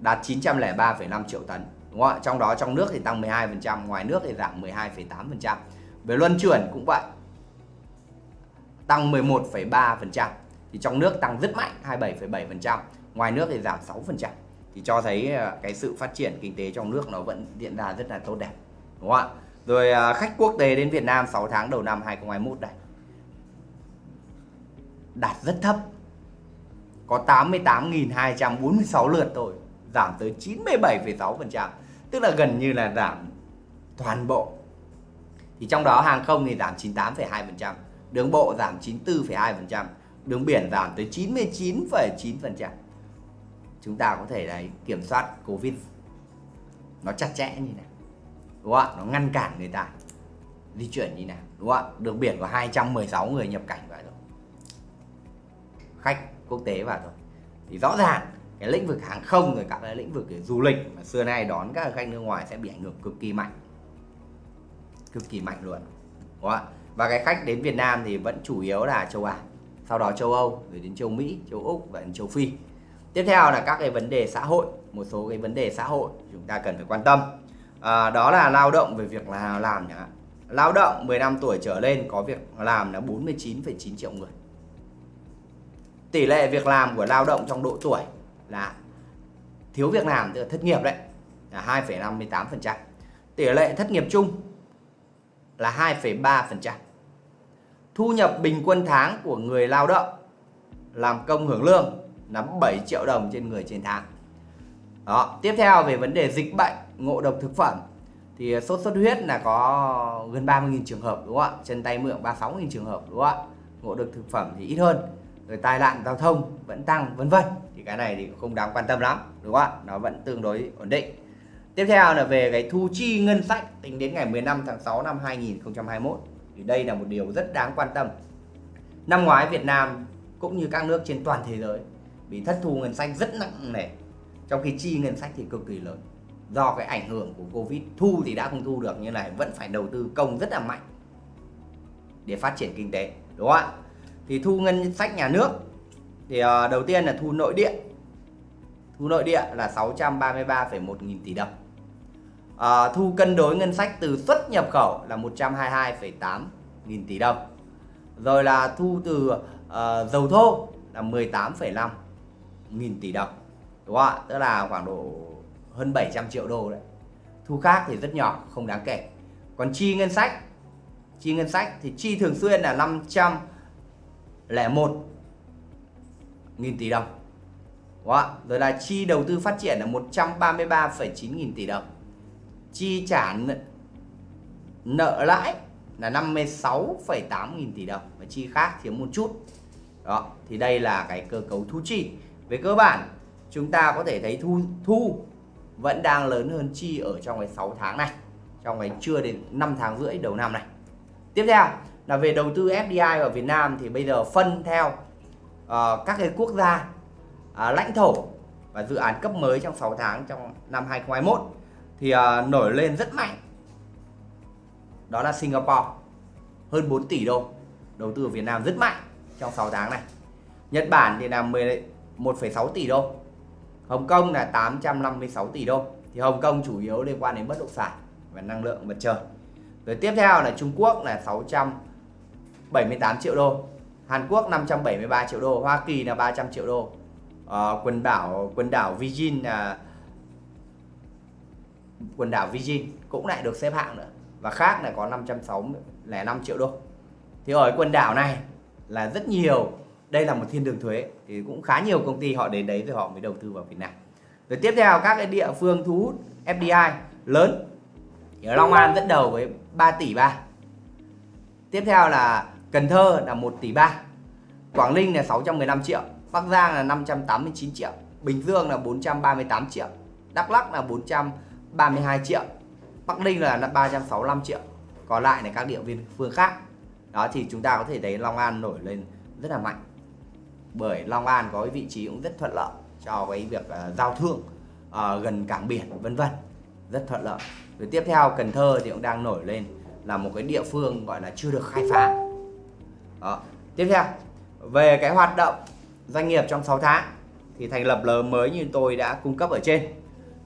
S1: đạt 903,5 triệu tấn. Đúng không ạ? Trong đó trong nước thì tăng 12%, ngoài nước thì giảm 12,8%. Về luân chuyển cũng vậy. Tăng 11,3%. Thì trong nước tăng rất mạnh 27,7%, ngoài nước thì giảm 6%. Thì cho thấy ờ, cái sự phát triển kinh tế trong nước nó vẫn diễn ra rất là tốt đẹp. Đúng không ạ? Rồi ờ, khách quốc tế đến Việt Nam 6 tháng đầu năm 2021 đây đạt rất thấp có 88.246 lượt thôi giảm tới 97,6% tức là gần như là giảm toàn bộ. Thì trong đó hàng không thì giảm 98,2% đường bộ giảm 94,2% đường biển giảm tới 99,9% chúng ta có thể đấy kiểm soát Covid nó chặt chẽ như này đúng không ạ? Nó ngăn cản người ta di chuyển như nào đúng không ạ? Đường biển có 216 người nhập cảnh vào rồi. Khách quốc tế vào rồi thì rõ ràng cái lĩnh vực hàng không rồi các cái lĩnh vực du lịch mà xưa nay đón các khách nước ngoài sẽ bị ảnh hưởng cực kỳ mạnh. Cực kỳ mạnh luôn đúng không và cái khách đến Việt Nam thì vẫn chủ yếu là châu Á sau đó châu Âu rồi đến châu Mỹ châu Úc và đến châu Phi. Tiếp theo là các cái vấn đề xã hội một số cái vấn đề xã hội chúng ta cần phải quan tâm. À, đó là lao động về việc là làm nhá. Lao động 15 tuổi trở lên có việc làm là 49,9 triệu người tỷ lệ việc làm của lao động trong độ tuổi là thiếu việc làm tức là thất nghiệp đấy là 2,58% tỷ lệ thất nghiệp chung là 2,3% thu nhập bình quân tháng của người lao động làm công hưởng lương là 7 triệu đồng trên người trên tháng. Đó tiếp theo về vấn đề dịch bệnh ngộ độc thực phẩm thì sốt xuất huyết là có gần 30.000 trường hợp đúng không ạ? Chân tay miệng 36.000 trường hợp đúng không ạ? Ngộ độc thực phẩm thì ít hơn rồi tai nạn giao thông vẫn tăng, vân vân. Thì cái này thì không đáng quan tâm lắm, đúng không ạ? Nó vẫn tương đối ổn định. Tiếp theo là về cái thu chi ngân sách tính đến ngày 15 tháng 6 năm 2021 thì đây là một điều rất đáng quan tâm. Năm ngoái Việt Nam cũng như các nước trên toàn thế giới bị thất thu ngân sách rất nặng nề, trong khi chi ngân sách thì cực kỳ lớn. Do cái ảnh hưởng của Covid, thu thì đã không thu được như này vẫn phải đầu tư công rất là mạnh để phát triển kinh tế, đúng không ạ? Thì thu ngân sách nhà nước thì uh, đầu tiên là thu nội địa. Thu nội địa là 633,1 nghìn tỷ đồng. Uh, thu cân đối ngân sách từ xuất nhập khẩu là 122,8 nghìn tỷ đồng. Rồi là thu từ uh, dầu thô là 18,5 nghìn tỷ đồng. Đúng không ạ? Tức là khoảng độ hơn 700 triệu đô đấy. Thu khác thì rất nhỏ không đáng kể. Còn chi ngân sách chi ngân sách thì chi thường xuyên là 500 1 nghìn tỷ đồng. Đó. Rồi là chi đầu tư phát triển là 133,9 nghìn tỷ đồng. Chi trả nợ lãi là 56,8 nghìn tỷ đồng. Và chi khác thiếu một chút. Đó, thì đây là cái cơ cấu thu chi. Về cơ bản chúng ta có thể thấy thu thu vẫn đang lớn hơn chi ở trong cái 6 tháng này Trong cái chưa đến 5 tháng rưỡi đầu năm này. Tiếp theo là về đầu tư FDI ở Việt Nam thì bây giờ phân theo uh, các cái quốc gia uh, lãnh thổ và dự án cấp mới trong 6 tháng trong năm 2021 thì uh, nổi lên rất mạnh. Đó là Singapore hơn 4 tỷ đô đầu tư ở Việt Nam rất mạnh trong 6 tháng này. Nhật Bản thì là 11,6 tỷ đô Hồng Kông là 856 tỷ đô. Thì Hồng Kông chủ yếu liên quan đến bất động sản và năng lượng mặt trời. Rồi tiếp theo là Trung Quốc là 600 78 triệu đô. Hàn Quốc 573 triệu đô Hoa Kỳ là 300 triệu đô. À, quần đảo quần đảo Virgin là quần đảo Virgin cũng lại được xếp hạng nữa. Và khác là có 565 triệu đô. Thì ở quần đảo này là rất nhiều. Đây là một thiên đường thuế thì cũng khá nhiều công ty họ đến đấy rồi họ mới đầu tư vào Việt Nam. Rồi tiếp theo các cái địa phương thu hút FDI lớn. Thì ở Long An dẫn đầu với 3 tỷ 3 tiếp theo là Cần Thơ là 1 tỷ 3 Quảng Ninh là 615 triệu Bắc Giang là 589 triệu Bình Dương là 438 triệu Đắk Lắk là 32 triệu Bắc Ninh là 365 triệu. Còn lại là các địa viên phương khác. Đó thì chúng ta có thể thấy Long An nổi lên rất là mạnh. Bởi Long An có cái vị trí cũng rất thuận lợi cho cái việc uh, giao thương uh, gần cảng biển vân vân. Rất thuận lợi. Rồi tiếp theo Cần Thơ thì cũng đang nổi lên là một cái địa phương gọi là chưa được khai phá đó. tiếp theo, về cái hoạt động doanh nghiệp trong 6 tháng thì thành lập lớn mới như tôi đã cung cấp ở trên.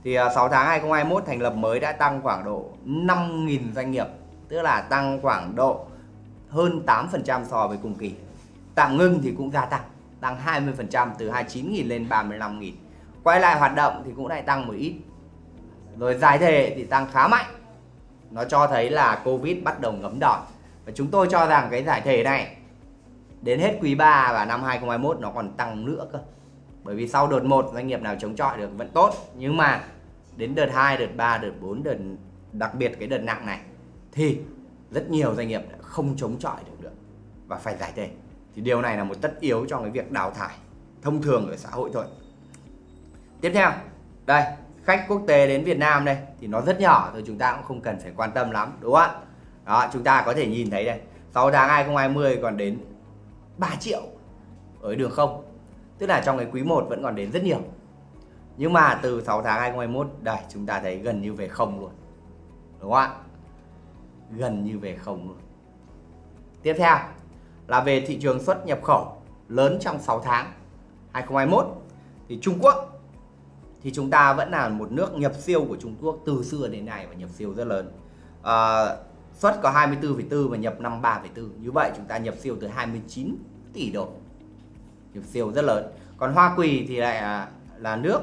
S1: Thì à, 6 tháng 2021 thành lập mới đã tăng khoảng độ 5.000 doanh nghiệp, tức là tăng khoảng độ hơn 8% so với cùng kỳ. Tạm ngưng thì cũng gia tăng tăng 20% từ 29.000 lên 35.000 quay lại hoạt động thì cũng lại tăng một ít. Rồi giải thể thì tăng khá mạnh. Nó cho thấy là Covid bắt đầu ngấm đòn. Và chúng tôi cho rằng cái giải thể này đến hết quý 3 và năm 2021 nó còn tăng nữa cơ. Bởi vì sau đợt 1 doanh nghiệp nào chống chọi được vẫn tốt. Nhưng mà đến đợt 2, đợt 3, đợt 4, đợt đặc biệt cái đợt nặng này thì rất nhiều doanh nghiệp không chống chọi được được và phải giải thể. Thì điều này là một tất yếu trong cái việc đào thải thông thường ở xã hội thôi. Tiếp theo đây khách quốc tế đến Việt Nam đây thì nó rất nhỏ thôi chúng ta cũng không cần phải quan tâm lắm đúng không ạ? Đó chúng ta có thể nhìn thấy đây. 6 tháng 2020 còn đến 3 triệu ở đường không? Tức là trong cái quý 1 vẫn còn đến rất nhiều. Nhưng mà từ 6 tháng 2021 đây chúng ta thấy gần như về không luôn. Đúng không ạ? Gần như về không luôn. Tiếp theo là về thị trường xuất nhập khẩu lớn trong 6 tháng 2021 thì Trung Quốc thì chúng ta vẫn là một nước nhập siêu của Trung Quốc từ xưa đến nay và nhập siêu rất lớn. À, xuất có 24,4 và nhập 53,4 như vậy chúng ta nhập siêu từ 29 tỷ đô. Nhập siêu rất lớn. Còn Hoa Kỳ thì lại là, là nước.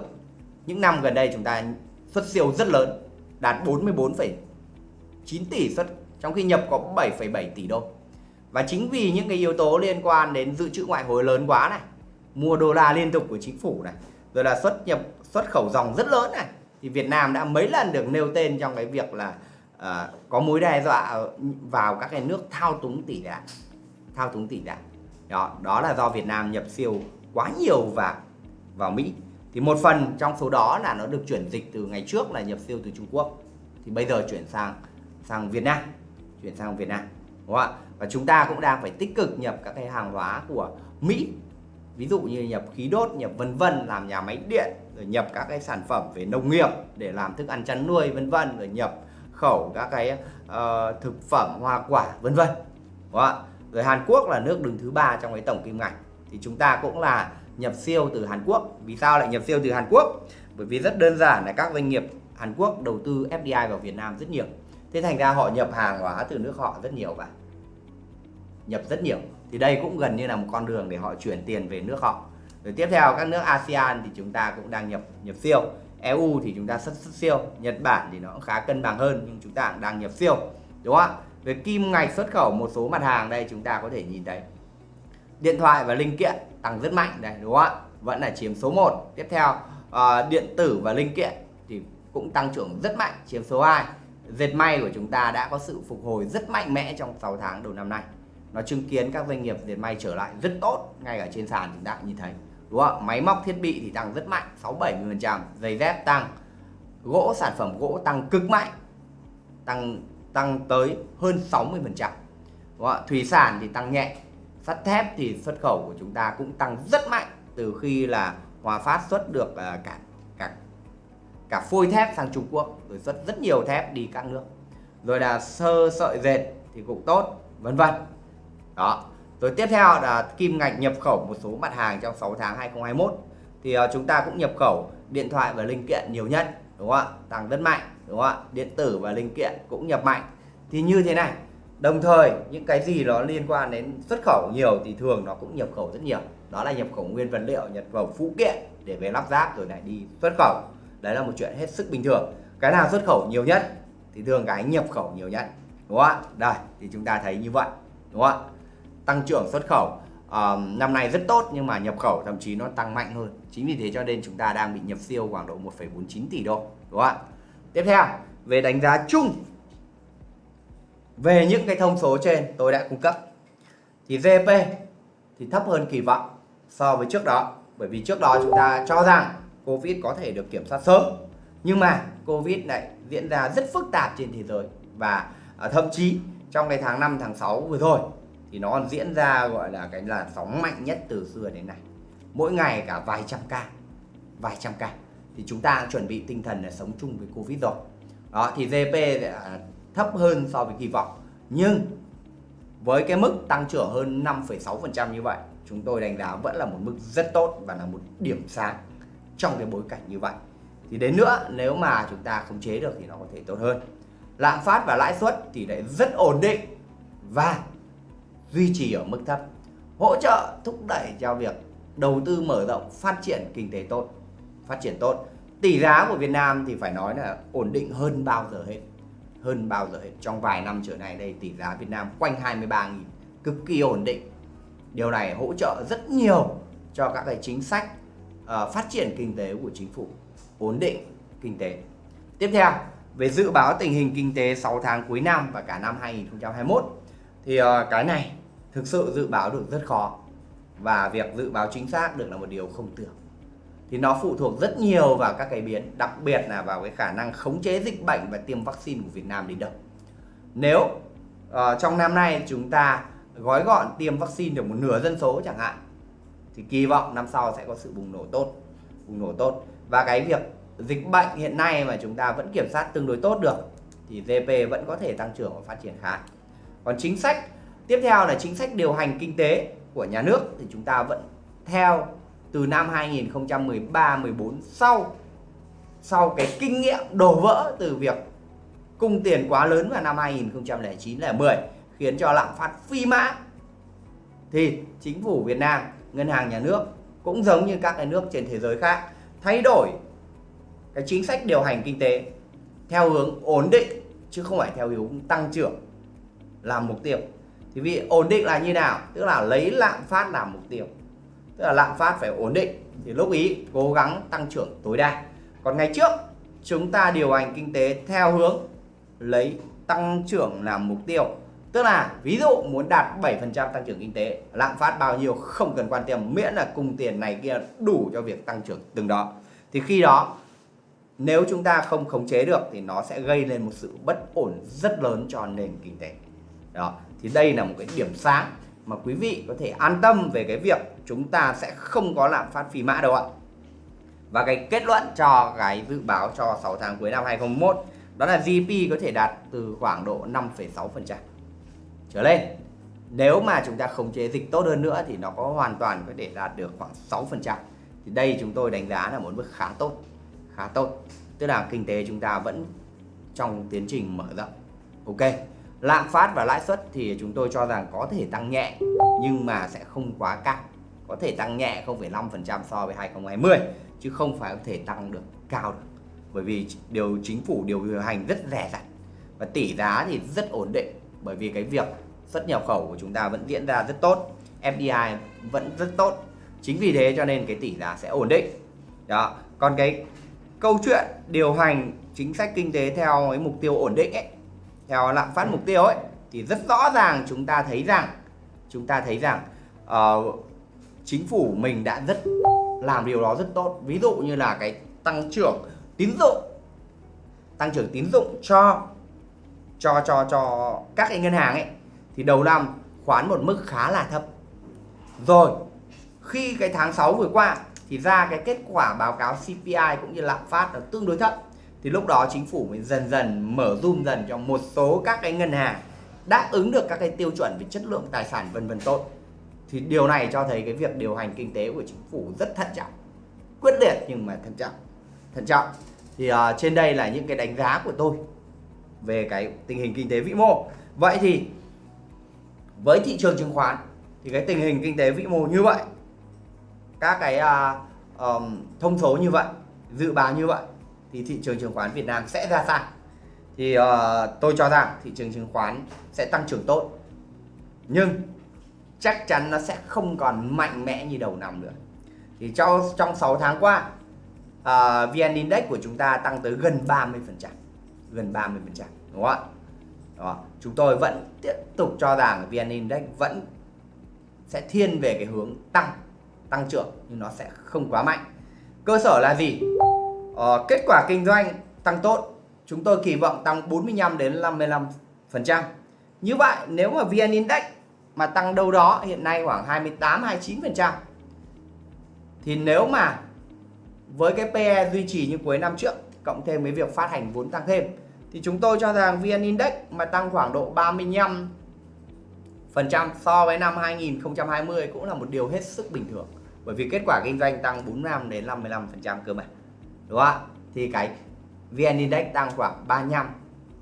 S1: Những năm gần đây chúng ta xuất siêu rất lớn đạt 44,9 tỷ xuất trong khi nhập có 7,7 tỷ đô. Và chính vì những cái yếu tố liên quan đến dự trữ ngoại hối lớn quá này mua đô la liên tục của chính phủ này rồi là xuất nhập xuất khẩu dòng rất lớn này thì Việt Nam đã mấy lần được nêu tên trong cái việc là uh, có mối đe dọa vào các cái nước thao túng tỷ giá thao túng tỷ giá đó đó là do Việt Nam nhập siêu quá nhiều và vào Mỹ. Thì một phần trong số đó là nó được chuyển dịch từ ngày trước là nhập siêu từ Trung Quốc thì bây giờ chuyển sang sang Việt Nam chuyển sang Việt Nam đúng không ạ? Và chúng ta cũng đang phải tích cực nhập các cái hàng hóa của Mỹ ví dụ như nhập khí đốt nhập vân vân làm nhà máy điện rồi nhập các cái sản phẩm về nông nghiệp để làm thức ăn chăn nuôi vân vân rồi nhập khẩu các cái uh, thực phẩm hoa quả vân vân đúng không ạ? Rồi Hàn Quốc là nước đứng thứ ba trong cái tổng kim ngạch. Thì chúng ta cũng là nhập siêu từ Hàn Quốc. Vì sao lại nhập siêu từ Hàn Quốc? Bởi vì rất đơn giản là các doanh nghiệp Hàn Quốc đầu tư FDI vào Việt Nam rất nhiều. Thế thành ra họ nhập hàng hóa từ nước họ rất nhiều và nhập rất nhiều. Thì đây cũng gần như là một con đường để họ chuyển tiền về nước họ. Rồi tiếp theo các nước ASEAN thì chúng ta cũng đang nhập nhập siêu. EU thì chúng ta xuất, xuất siêu. Nhật Bản thì nó cũng khá cân bằng hơn nhưng chúng ta cũng đang nhập siêu. Đúng không ạ? Về kim ngạch xuất khẩu một số mặt hàng đây chúng ta có thể nhìn thấy. Điện thoại và linh kiện tăng rất mạnh đây đúng không ạ? Vẫn là chiếm số 1 tiếp theo uh, điện tử và linh kiện thì cũng tăng trưởng rất mạnh chiếm số 2 dệt may của chúng ta đã có sự phục hồi rất mạnh mẽ trong 6 tháng đầu năm nay. Nó chứng kiến các doanh nghiệp dệt may trở lại rất tốt ngay ở trên sàn chúng ta cũng nhìn thấy đúng không máy móc thiết bị thì tăng rất mạnh 6 70 phần trăm. Giày dép tăng gỗ sản phẩm gỗ tăng cực mạnh tăng tăng tới hơn 60 phần trăm. Thủy sản thì tăng nhẹ, sắt thép thì xuất khẩu của chúng ta cũng tăng rất mạnh từ khi là Hòa Phát xuất được à, cả cả cả phôi thép sang Trung Quốc, rồi xuất rất nhiều thép đi các nước. Rồi là sơ sợi dệt thì cũng tốt, vân vân. Đó. Rồi tiếp theo là kim ngạch nhập khẩu một số mặt hàng trong 6 tháng 2021 thì à, chúng ta cũng nhập khẩu điện thoại và linh kiện nhiều nhất, đúng không ạ? Tăng rất mạnh đúng không ạ? Điện tử và linh kiện cũng nhập mạnh. Thì như thế này đồng thời những cái gì nó liên quan đến xuất khẩu nhiều thì thường nó cũng nhập khẩu rất nhiều. Đó là nhập khẩu nguyên vật liệu nhập khẩu phụ kiện để về lắp ráp rồi lại đi xuất khẩu. Đấy là một chuyện hết sức bình thường. Cái nào xuất khẩu nhiều nhất thì thường cái nhập khẩu nhiều nhất. Đúng không ạ? Đây thì chúng ta thấy như vậy. Đúng không ạ? Tăng trưởng xuất khẩu uh, năm nay rất tốt nhưng mà nhập khẩu thậm chí nó tăng mạnh hơn. Chính vì thế cho nên chúng ta đang bị nhập siêu khoảng độ 1,49 tỷ đô. Đúng không ạ? Tiếp theo, về đánh giá chung về những cái thông số trên tôi đã cung cấp. Thì GP thì thấp hơn kỳ vọng so với trước đó, bởi vì trước đó chúng ta cho rằng Covid có thể được kiểm soát sớm. Nhưng mà Covid này diễn ra rất phức tạp trên thế giới và à, thậm chí trong cái tháng 5 tháng 6 vừa rồi thì nó còn diễn ra gọi là cái làn sóng mạnh nhất từ xưa đến nay. Mỗi ngày cả vài trăm ca, vài trăm ca thì chúng ta chuẩn bị tinh thần là sống chung với Covid rồi. Đó thì GDP thấp hơn so với kỳ vọng. Nhưng với cái mức tăng trưởng hơn 5,6% như vậy chúng tôi đánh giá vẫn là một mức rất tốt và là một điểm sáng trong cái bối cảnh như vậy. Thì đến nữa nếu mà chúng ta khống chế được thì nó có thể tốt hơn. Lạm phát và lãi suất thì lại rất ổn định và duy trì ở mức thấp. Hỗ trợ thúc đẩy cho việc đầu tư mở rộng phát triển kinh tế tốt phát triển tốt. Tỷ giá của Việt Nam thì phải nói là ổn định hơn bao giờ hết hơn bao giờ hết. Trong vài năm trở này đây tỷ giá Việt Nam quanh 23.000 cực kỳ ổn định. Điều này hỗ trợ rất nhiều cho các cái chính sách uh, phát triển kinh tế của chính phủ ổn định kinh tế. Tiếp theo về dự báo tình hình kinh tế 6 tháng cuối năm và cả năm 2021 thì uh, cái này thực sự dự báo được rất khó và việc dự báo chính xác được là một điều không tưởng thì nó phụ thuộc rất nhiều vào các cái biến đặc biệt là vào cái khả năng khống chế dịch bệnh và tiêm vaccine của Việt Nam đến đâu. Nếu uh, trong năm nay chúng ta gói gọn tiêm vaccine được một nửa dân số chẳng hạn thì kỳ vọng năm sau sẽ có sự bùng nổ tốt bùng nổ tốt. Và cái việc dịch bệnh hiện nay mà chúng ta vẫn kiểm soát tương đối tốt được thì GDP vẫn có thể tăng trưởng và phát triển khá. Còn chính sách tiếp theo là chính sách điều hành kinh tế của nhà nước thì chúng ta vẫn theo từ năm 2013 14 sau sau cái kinh nghiệm đổ vỡ từ việc cung tiền quá lớn vào năm 2009-10 khiến cho lạm phát phi mã. Thì chính phủ Việt Nam, ngân hàng nhà nước cũng giống như các cái nước trên thế giới khác, thay đổi cái chính sách điều hành kinh tế theo hướng ổn định, chứ không phải theo hướng tăng trưởng làm mục tiêu. Thì vì ổn định là như nào? Tức là lấy lạm phát làm mục tiêu tức là lạm phát phải ổn định, thì lúc ý cố gắng tăng trưởng tối đa. Còn ngày trước, chúng ta điều hành kinh tế theo hướng lấy tăng trưởng làm mục tiêu. Tức là ví dụ muốn đạt 7% tăng trưởng kinh tế, lạm phát bao nhiêu không cần quan tâm, miễn là cùng tiền này kia đủ cho việc tăng trưởng từng đó. Thì khi đó, nếu chúng ta không khống chế được thì nó sẽ gây lên một sự bất ổn rất lớn cho nền kinh tế. Đó, thì đây là một cái điểm sáng mà quý vị có thể an tâm về cái việc chúng ta sẽ không có lạm phát phi mã đâu ạ. Và cái kết luận cho cái dự báo cho 6 tháng cuối năm 2021 đó là GDP có thể đạt từ khoảng độ 5,6% trở lên nếu mà chúng ta khống chế dịch tốt hơn nữa thì nó có hoàn toàn có thể đạt được khoảng 6% thì đây chúng tôi đánh giá là một bước khá tốt khá tốt. Tức là kinh tế chúng ta vẫn trong tiến trình mở rộng. Ok lạm phát và lãi suất thì chúng tôi cho rằng có thể tăng nhẹ nhưng mà sẽ không quá cao có thể tăng nhẹ 0,5% so với 2020 chứ không phải có thể tăng được cao được. Bởi vì điều chính phủ điều hành rất rẻ rặt và tỷ giá thì rất ổn định. Bởi vì cái việc xuất nhập khẩu của chúng ta vẫn diễn ra rất tốt FDI vẫn rất tốt. Chính vì thế cho nên cái tỷ giá sẽ ổn định. Đó. Còn cái câu chuyện điều hành chính sách kinh tế theo cái mục tiêu ổn định ấy theo lạm phát mục tiêu ấy thì rất rõ ràng chúng ta thấy rằng chúng ta thấy rằng uh, chính phủ mình đã rất làm điều đó rất tốt. Ví dụ như là cái tăng trưởng tín dụng, tăng trưởng tín dụng cho cho cho cho các cái ngân hàng ấy, thì đầu năm khoán một mức khá là thấp. Rồi, khi cái tháng 6 vừa qua thì ra cái kết quả báo cáo CPI cũng như lạm phát là tương đối thấp. Thì lúc đó chính phủ mới dần dần mở zoom dần cho một số các cái ngân hàng đáp ứng được các cái tiêu chuẩn về chất lượng tài sản vân vân tốt thì điều này cho thấy cái việc điều hành kinh tế của chính phủ rất thận trọng quyết liệt nhưng mà thận trọng thận trọng. Thì uh, trên đây là những cái đánh giá của tôi về cái tình hình kinh tế vĩ mô. Vậy thì với thị trường chứng khoán thì cái tình hình kinh tế vĩ mô như vậy các cái uh, um, thông số như vậy dự báo như vậy thì thị trường chứng khoán Việt Nam sẽ ra sao? Thì uh, tôi cho rằng thị trường chứng khoán sẽ tăng trưởng tốt. Nhưng chắc chắn nó sẽ không còn mạnh mẽ như đầu năm nữa. Thì trong trong 6 tháng qua uh, VN Index của chúng ta tăng tới gần 30% gần 30% đúng không ạ? Đó. chúng tôi vẫn tiếp tục cho rằng VN Index vẫn sẽ thiên về cái hướng tăng tăng trưởng nhưng nó sẽ không quá mạnh. Cơ sở là gì? Ờ, kết quả kinh doanh tăng tốt chúng tôi kỳ vọng tăng 45 đến 55 phần trăm. Như vậy nếu mà VN Index mà tăng đâu đó hiện nay khoảng 28 29 phần trăm. Thì nếu mà với cái PE duy trì như cuối năm trước, cộng thêm với việc phát hành vốn tăng thêm, thì chúng tôi cho rằng VN Index mà tăng khoảng độ 35 phần trăm so với năm 2020 cũng là một điều hết sức bình thường. Bởi vì kết quả kinh doanh tăng 45 đến 55 phần trăm cơ mà, đúng không ạ? Thì cái VN Index tăng khoảng 35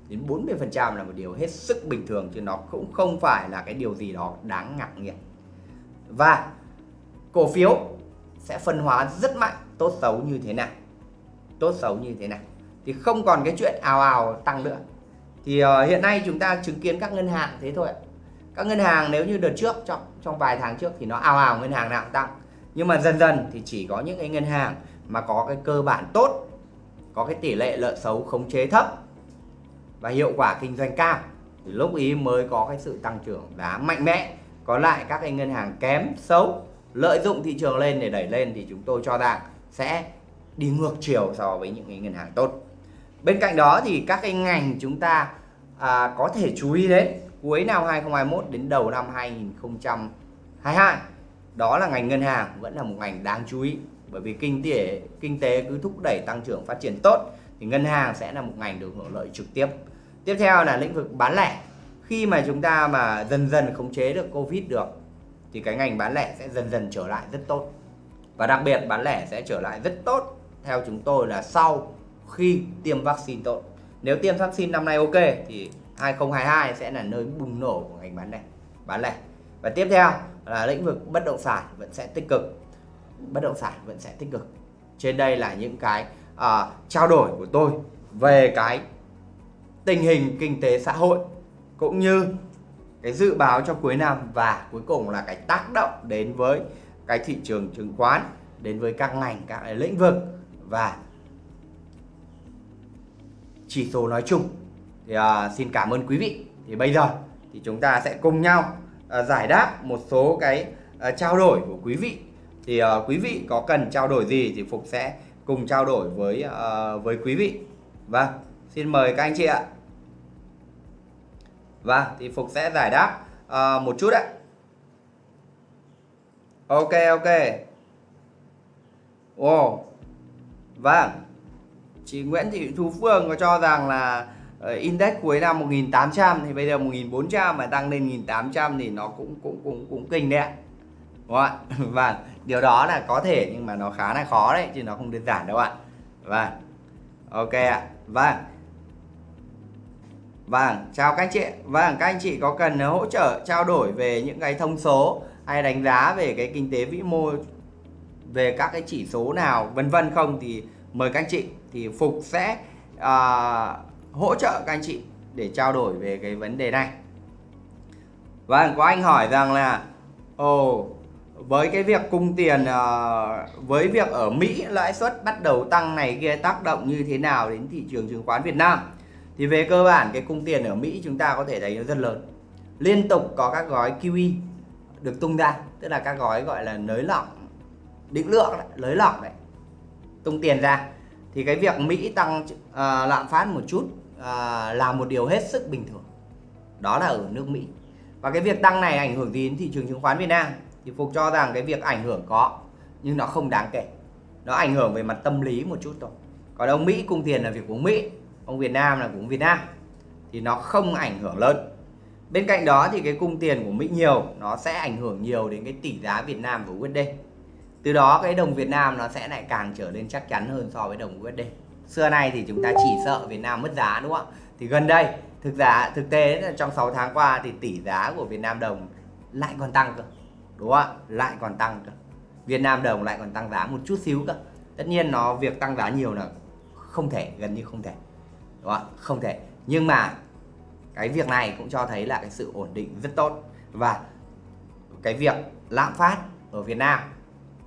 S1: đến 40 phần trăm là một điều hết sức bình thường chứ nó cũng không phải là cái điều gì đó đáng ngạc nhiên. Và cổ phiếu sẽ phân hóa rất mạnh tốt xấu như thế nào tốt xấu như thế nào thì không còn cái chuyện ào ào tăng nữa. Thì uh, hiện nay chúng ta chứng kiến các ngân hàng thế thôi các ngân hàng nếu như đợt trước trong trong vài tháng trước thì nó ào ào ngân hàng nào cũng tăng. Nhưng mà dần dần thì chỉ có những cái ngân hàng mà có cái cơ bản tốt có cái tỷ lệ lợi xấu khống chế thấp và hiệu quả kinh doanh cao. Thì lúc ý mới có cái sự tăng trưởng giá mạnh mẽ. Có lại các cái ngân hàng kém xấu lợi dụng thị trường lên để đẩy lên thì chúng tôi cho rằng sẽ đi ngược chiều so với những cái ngân hàng tốt. Bên cạnh đó thì các cái ngành chúng ta à, có thể chú ý đến cuối năm 2021 đến đầu năm 2022 đó là ngành ngân hàng vẫn là một ngành đáng chú ý. Bởi vì kinh tế kinh tế cứ thúc đẩy tăng trưởng phát triển tốt thì ngân hàng sẽ là một ngành được hưởng lợi trực tiếp tiếp theo là lĩnh vực bán lẻ. Khi mà chúng ta mà dần dần khống chế được covid được thì cái ngành bán lẻ sẽ dần dần trở lại rất tốt. Và đặc biệt bán lẻ sẽ trở lại rất tốt theo chúng tôi là sau khi tiêm vaccine tốt. Nếu tiêm vaccine năm nay ok thì 2022 sẽ là nơi bùng nổ của ngành bán lẻ bán lẻ. Và tiếp theo là lĩnh vực bất động sản vẫn sẽ tích cực. Bất động sản vẫn sẽ tích cực. Trên đây là những cái uh, trao đổi của tôi về cái tình hình kinh tế xã hội cũng như cái dự báo cho cuối năm và cuối cùng là cái tác động đến với cái thị trường chứng khoán đến với các ngành các lĩnh vực. Và chỉ số nói chung thì uh, xin cảm ơn quý vị. Thì bây giờ thì chúng ta sẽ cùng nhau uh, giải đáp một số cái uh, trao đổi của quý vị. Thì uh, quý vị có cần trao đổi gì thì Phục sẽ cùng trao đổi với uh, với quý vị. Vâng xin mời các anh chị ạ. Vâng thì Phục sẽ giải đáp uh, một chút ạ ok ok. Ồ oh. vâng. Chị Nguyễn Thị Thu Phương có cho rằng là ờ, index cuối năm 1800 thì bây giờ 1400 mà tăng lên 1800 thì nó cũng cũng cũng cũng kinh đấy ạ. Đúng không ạ? Vâng. Điều đó là có thể nhưng mà nó khá là khó đấy chứ nó không đơn giản đâu ạ. Vâng. Ok ạ. Vâng vâng chào các anh chị. Vâng các anh chị có cần hỗ trợ trao đổi về những cái thông số hay đánh giá về cái kinh tế vĩ mô về các cái chỉ số nào vân vân không thì mời các anh chị. Thì Phục sẽ uh, hỗ trợ các anh chị để trao đổi về cái vấn đề này. Vâng có anh hỏi rằng là ồ oh, với cái việc cung tiền uh, với việc ở Mỹ lãi suất bắt đầu tăng này kia tác động như thế nào đến thị trường chứng khoán Việt Nam? Thì về cơ bản cái cung tiền ở Mỹ chúng ta có thể thấy nó rất lớn. Liên tục có các gói QE được tung ra tức là các gói gọi là nới lỏng định lượng đấy, nới lỏng đấy tung tiền ra. Thì cái việc Mỹ tăng uh, lạm phát một chút uh, là một điều hết sức bình thường. Đó là ở nước Mỹ. Và cái việc tăng này ảnh hưởng gì đến thị trường chứng khoán Việt Nam? Thì Phục cho rằng cái việc ảnh hưởng có nhưng nó không đáng kể. Nó ảnh hưởng về mặt tâm lý một chút thôi. Còn ông Mỹ cung tiền là việc của Mỹ ông Việt Nam là của Việt Nam, thì nó không ảnh hưởng lớn. Bên cạnh đó thì cái cung tiền của Mỹ nhiều, nó sẽ ảnh hưởng nhiều đến cái tỷ giá Việt Nam của USD từ đó cái đồng Việt Nam nó sẽ lại càng trở nên chắc chắn hơn so với đồng USD xưa nay thì chúng ta chỉ sợ Việt Nam mất giá, đúng không ạ? Thì gần đây, thực giá, thực tế là trong 6 tháng qua thì tỷ giá của Việt Nam đồng lại còn tăng cơ, đúng không ạ? Lại còn tăng cơ. Việt Nam đồng lại còn tăng giá một chút xíu cơ. Tất nhiên nó việc tăng giá nhiều là không thể, gần như không thể đúng không ạ, không thể. Nhưng mà cái việc này cũng cho thấy là cái sự ổn định rất tốt. Và cái việc lạm phát ở Việt Nam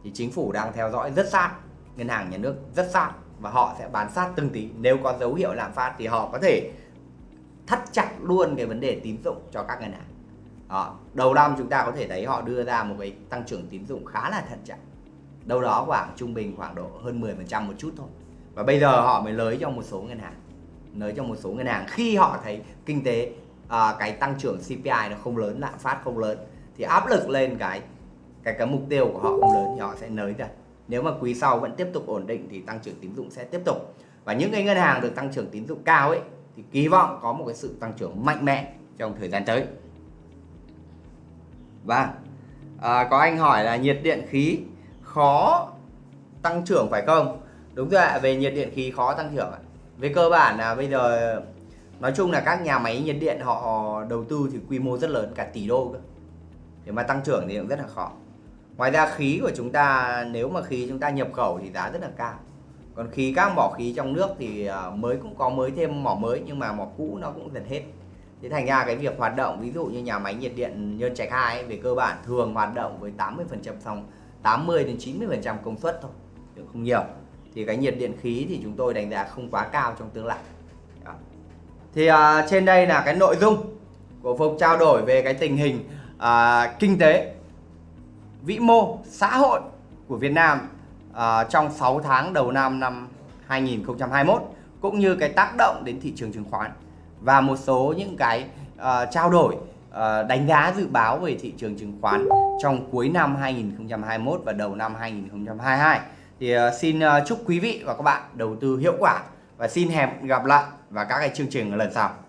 S1: thì chính phủ đang theo dõi rất sát, ngân hàng nhà nước rất sát và họ sẽ bán sát từng tí. Nếu có dấu hiệu lạm phát thì họ có thể thắt chặt luôn cái vấn đề tín dụng cho các ngân hàng. Đó. đầu năm chúng ta có thể thấy họ đưa ra một cái tăng trưởng tín dụng khá là thận trọng. Đâu đó khoảng trung bình khoảng độ hơn 10% một chút thôi. Và bây giờ họ mới lấy cho một số ngân hàng nới cho một số ngân hàng khi họ thấy kinh tế à, cái tăng trưởng CPI nó không lớn lạm phát không lớn thì áp lực lên cái cái cái mục tiêu của họ không lớn thì họ sẽ nới ra. Nếu mà quý sau vẫn tiếp tục ổn định thì tăng trưởng tín dụng sẽ tiếp tục. Và những cái ngân hàng được tăng trưởng tín dụng cao ấy thì kỳ vọng có một cái sự tăng trưởng mạnh mẽ trong thời gian tới. Và à, có anh hỏi là nhiệt điện khí khó tăng trưởng phải không? Đúng rồi ạ về nhiệt điện khí khó tăng trưởng ạ về cơ bản là bây giờ, nói chung là các nhà máy nhiệt điện họ đầu tư thì quy mô rất lớn, cả tỷ đô cơ. Để mà tăng trưởng thì cũng rất là khó. Ngoài ra khí của chúng ta, nếu mà khí chúng ta nhập khẩu thì giá rất là cao. Còn khí, các mỏ khí trong nước thì à, mới cũng có mới thêm mỏ mới, nhưng mà mỏ cũ nó cũng dần hết. Thế thành ra cái việc hoạt động, ví dụ như nhà máy nhiệt điện Nhơn Trạch 2 về cơ bản thường hoạt động với 80 phần trăm xong 80 đến 90 phần trăm công suất thôi không nhiều thì cái nhiệt điện khí thì chúng tôi đánh giá không quá cao trong tương lai Đó. thì uh, trên đây là cái nội dung của phục trao đổi về cái tình hình uh, kinh tế vĩ mô xã hội của Việt Nam uh, trong 6 tháng đầu năm năm 2021 cũng như cái tác động đến thị trường chứng khoán và một số những cái uh, trao đổi uh, đánh giá dự báo về thị trường chứng khoán trong cuối năm 2021 và đầu năm 2022 thì ờ, xin ờ, chúc quý vị và các bạn đầu tư hiệu quả và xin hẹn gặp lại vào các cái chương trình lần sau.